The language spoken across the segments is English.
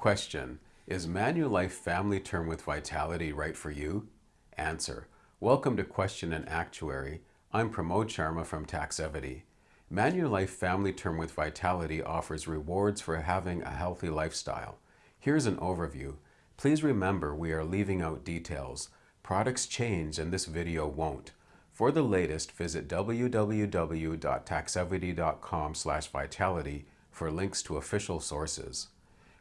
Question, is Manulife Family Term with Vitality right for you? Answer, welcome to Question and Actuary. I'm Pramod Sharma from Taxevity. Manulife Family Term with Vitality offers rewards for having a healthy lifestyle. Here's an overview. Please remember we are leaving out details. Products change and this video won't. For the latest, visit www.taxevity.com vitality for links to official sources.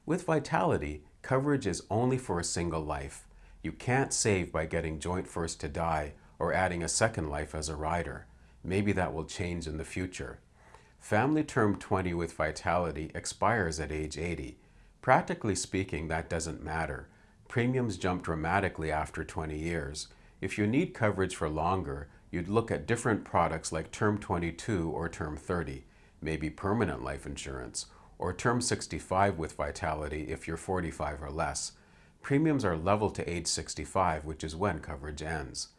With Vitality, coverage is only for a single life. You can't save by getting joint first to die or adding a second life as a rider. Maybe that will change in the future. Family Term 20 with Vitality expires at age 80. Practically speaking, that doesn't matter. Premiums jump dramatically after 20 years. If you need coverage for longer, you'd look at different products like Term 22 or Term 30, maybe permanent life insurance, or Term 65 with Vitality if you're 45 or less. Premiums are level to age 65, which is when coverage ends.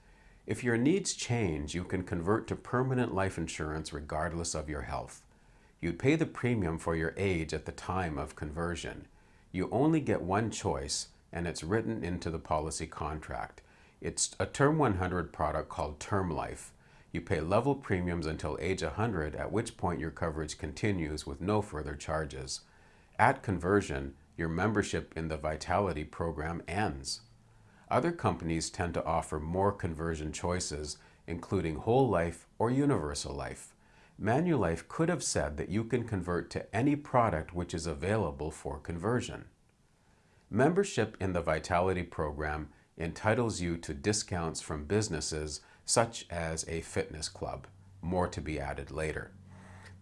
If your needs change, you can convert to permanent life insurance regardless of your health. You'd pay the premium for your age at the time of conversion. You only get one choice, and it's written into the policy contract. It's a Term 100 product called Term Life. You pay level premiums until age 100, at which point your coverage continues with no further charges. At conversion, your membership in the Vitality program ends. Other companies tend to offer more conversion choices, including whole life or universal life. Manulife could have said that you can convert to any product which is available for conversion. Membership in the Vitality program entitles you to discounts from businesses such as a fitness club, more to be added later.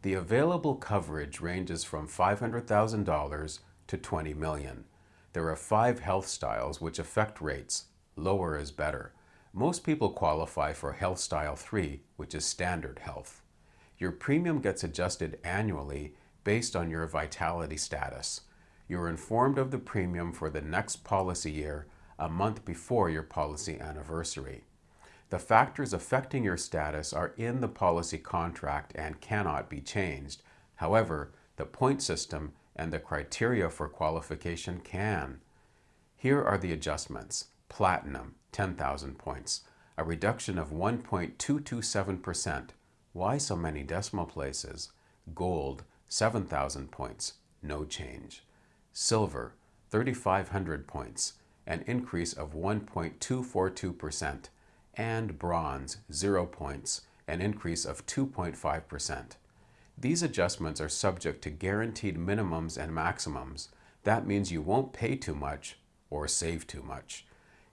The available coverage ranges from $500,000 to 20 million. There are five health styles which affect rates. Lower is better. Most people qualify for Health Style 3, which is standard health. Your premium gets adjusted annually based on your vitality status. You're informed of the premium for the next policy year a month before your policy anniversary. The factors affecting your status are in the policy contract and cannot be changed. However, the point system and the criteria for qualification can. Here are the adjustments. Platinum, 10,000 points, a reduction of 1.227%. Why so many decimal places? Gold, 7,000 points, no change. Silver, 3,500 points, an increase of 1.242%, and bronze, 0 points, an increase of 2.5%. These adjustments are subject to guaranteed minimums and maximums. That means you won't pay too much or save too much.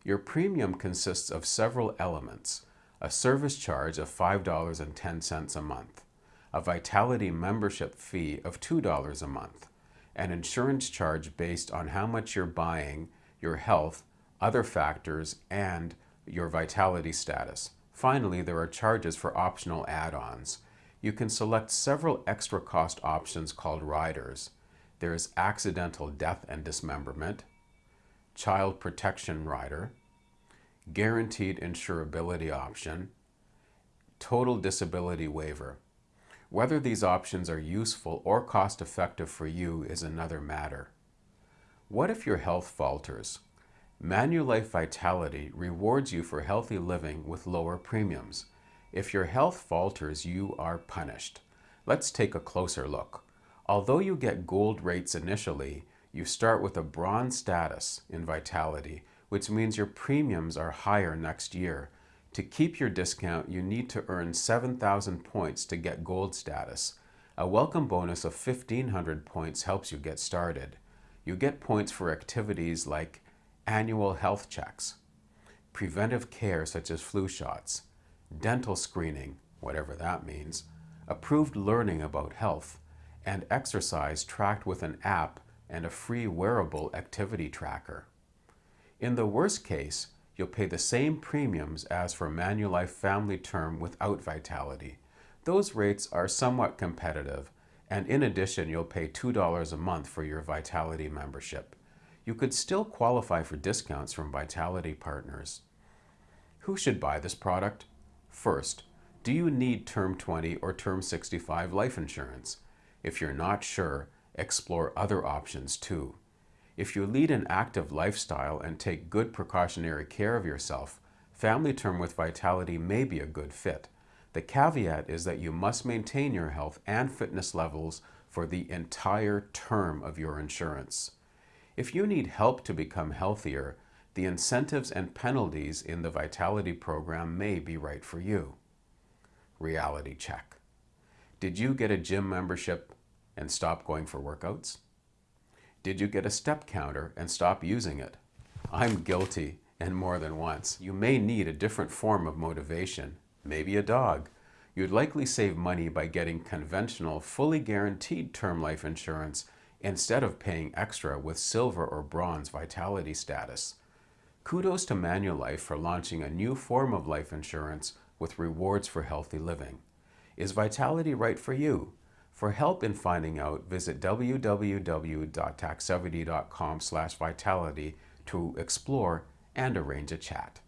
Your premium consists of several elements. A service charge of $5.10 a month, a Vitality membership fee of $2 a month, an insurance charge based on how much you're buying your health, other factors, and your vitality status. Finally, there are charges for optional add-ons. You can select several extra cost options called riders. There is accidental death and dismemberment, child protection rider, guaranteed insurability option, total disability waiver. Whether these options are useful or cost effective for you is another matter. What if your health falters? Manulife Vitality rewards you for healthy living with lower premiums. If your health falters, you are punished. Let's take a closer look. Although you get gold rates initially, you start with a bronze status in Vitality, which means your premiums are higher next year. To keep your discount, you need to earn 7,000 points to get gold status. A welcome bonus of 1,500 points helps you get started. You get points for activities like annual health checks, preventive care such as flu shots, dental screening, whatever that means, approved learning about health, and exercise tracked with an app and a free wearable activity tracker. In the worst case, you'll pay the same premiums as for Manulife Family Term without Vitality. Those rates are somewhat competitive, and in addition, you'll pay $2 a month for your Vitality membership. You could still qualify for discounts from Vitality partners. Who should buy this product? First, do you need Term 20 or Term 65 life insurance? If you're not sure, explore other options too. If you lead an active lifestyle and take good precautionary care of yourself, Family Term with Vitality may be a good fit. The caveat is that you must maintain your health and fitness levels for the entire term of your insurance. If you need help to become healthier, the incentives and penalties in the Vitality program may be right for you. Reality check. Did you get a gym membership and stop going for workouts? Did you get a step counter and stop using it? I'm guilty and more than once. You may need a different form of motivation, maybe a dog. You'd likely save money by getting conventional, fully guaranteed term life insurance instead of paying extra with silver or bronze vitality status. Kudos to Manulife for launching a new form of life insurance with rewards for healthy living. Is Vitality right for you? For help in finding out, visit www.taxevity.com vitality to explore and arrange a chat.